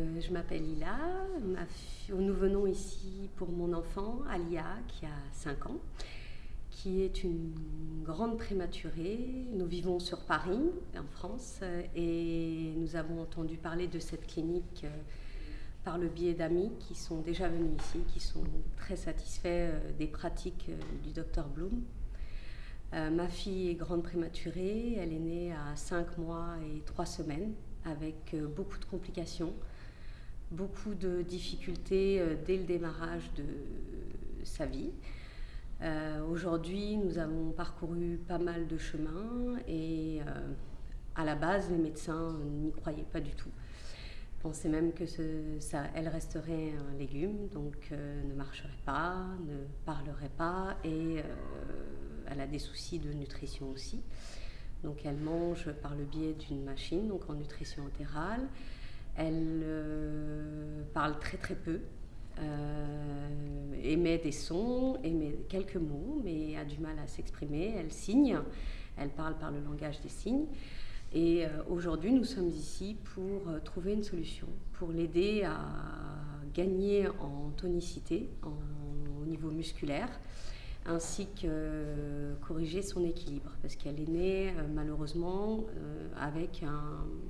euh, je m'appelle Lila. Nous venons ici pour mon enfant, Alia, qui a 5 ans, qui est une grande prématurée. Nous vivons sur Paris, en France, et nous avons entendu parler de cette clinique euh, par le biais d'amis qui sont déjà venus ici, qui sont très satisfaits euh, des pratiques du docteur Bloom. ma fille est grande prématurée, elle est née à 5 mois et 3 semaines avec euh, beaucoup de complications, beaucoup de difficultés euh, dès le démarrage de sa vie. Euh, aujourd'hui, nous avons parcouru pas mal de chemins et à la base, les médecins n'y croyaient pas du tout. Ils pensaient même que ça, elle resterait un légume, donc ne marcherait pas, ne parlerait pas et elle a des soucis de nutrition aussi. Donc elle mange par le biais d'une machine, donc en nutrition entérale. Elle euh, parle très très peu, euh, émet des sons, émet quelques mots, mais a du mal à s'exprimer. Elle signe, elle parle par le langage des signes. Et euh, aujourd'hui, nous sommes ici pour trouver une solution, pour l'aider à gagner en tonicité, au niveau musculaire, ainsi que euh, corriger son équilibre, parce qu'elle est née euh, malheureusement euh, avec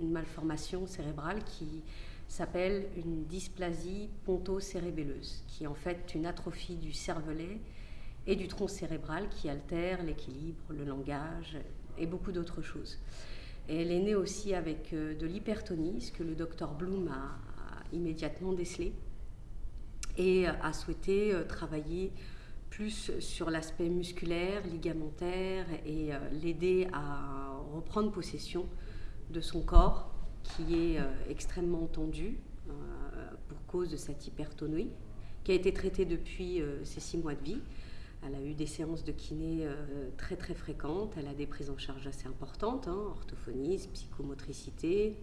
une malformation cérébrale qui s'appelle une dysplasie ponto-cérébelleuse, qui est en fait une atrophie du cervelet et du tronc cérébral qui altère l'équilibre, le langage et beaucoup d'autres choses. Elle est née aussi avec de l'hypertonie, ce que le docteur Bloom a immédiatement décelé et a souhaité travailler plus sur l'aspect musculaire, ligamentaire et euh, l'aider à reprendre possession de son corps qui est euh, extrêmement tendu euh, pour cause de cette hypertonie qui a été traitée depuis ses six mois de vie. Elle a eu des séances de kiné très très fréquentes, elle a des prises en charge assez importantes, hein, orthophonisme, psychomotricité.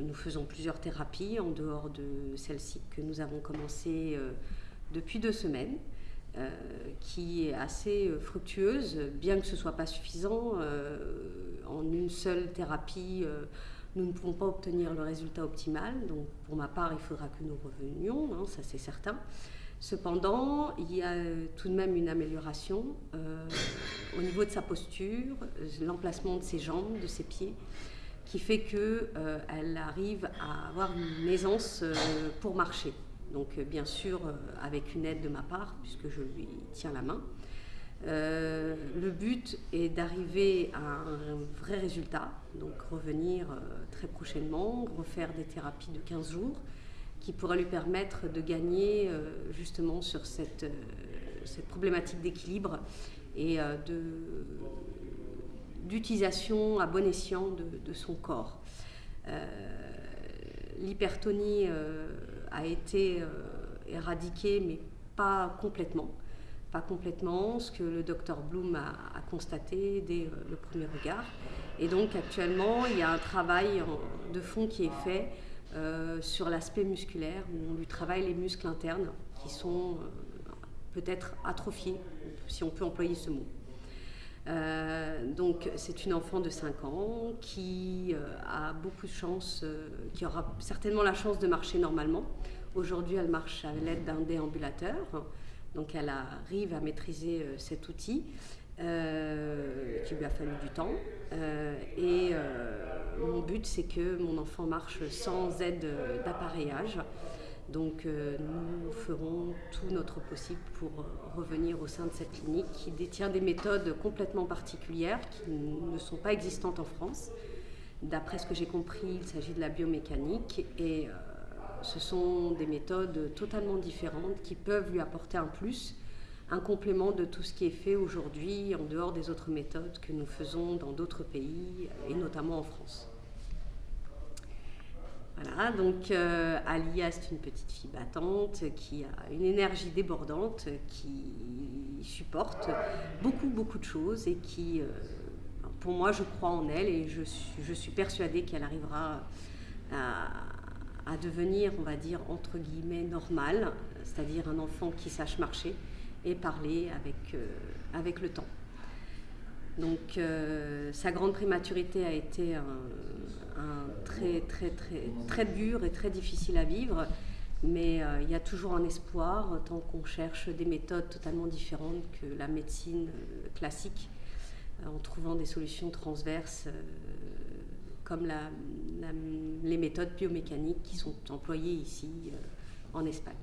Nous faisons plusieurs thérapies en dehors de celle-ci que nous avons commencé depuis deux semaines, euh, qui est assez euh, fructueuse, bien que ce ne soit pas suffisant. Euh, en une seule thérapie, nous ne pouvons pas obtenir le résultat optimal. Donc, pour ma part, il faudra que nous revenions, hein, ça c'est certain. Cependant, il y a tout de même une amélioration au niveau de sa posture, l'emplacement de ses jambes, de ses pieds, qui fait qu'elle arrive à avoir une aisance pour marcher. Donc euh, bien sûr euh, avec une aide de ma part, puisque je lui tiens la main. Euh, le but est d'arriver à un vrai résultat, donc revenir très prochainement, refaire des thérapies de 15 jours qui pourraient lui permettre de gagner justement sur cette, cette problématique d'équilibre et d'utilisation à bon escient de, son corps. L'hypertonie a été euh, éradiqué, mais pas complètement. Pas complètement, ce que le docteur Bloom a, constaté dès euh, le premier regard. Et donc actuellement, il y a un travail de fond qui est fait euh, sur l'aspect musculaire, où on lui travaille les muscles internes qui sont peut-être atrophiés, si on peut employer ce mot. donc c'est une enfant de 5 ans qui a beaucoup de chance, qui aura certainement la chance de marcher normalement, Aujourd'hui, elle marche à l'aide d'un déambulateur, donc elle arrive à maîtriser euh, cet outil. Euh, qui lui a fallu du temps. Euh, et mon but, c'est que mon enfant marche sans aide d'appareillage. Donc nous ferons tout notre possible pour revenir au sein de cette clinique qui détient des méthodes complètement particulières qui ne sont pas existantes en France. D'après ce que j'ai compris, il s'agit de la biomécanique et ce sont des méthodes totalement différentes qui peuvent lui apporter un plus, un complément de tout ce qui est fait aujourd'hui en dehors des autres méthodes que nous faisons dans d'autres pays et notamment en France. Voilà, donc euh, Alia, c'est une petite fille battante qui a une énergie débordante, qui supporte beaucoup, beaucoup de choses et qui, euh, pour moi, je crois en elle et je suis persuadée qu'elle arrivera à, à devenir, on va dire, entre guillemets, normal, c'est-à-dire un enfant qui sache marcher et parler avec, euh, avec le temps. Donc euh, sa grande prématurité a été un, très, très, très, dur et très difficile à vivre. Mais euh, il y a toujours un espoir tant qu'on cherche des méthodes totalement différentes que la médecine classique, en trouvant des solutions transverses comme les méthodes biomécaniques qui sont employées ici en Espagne.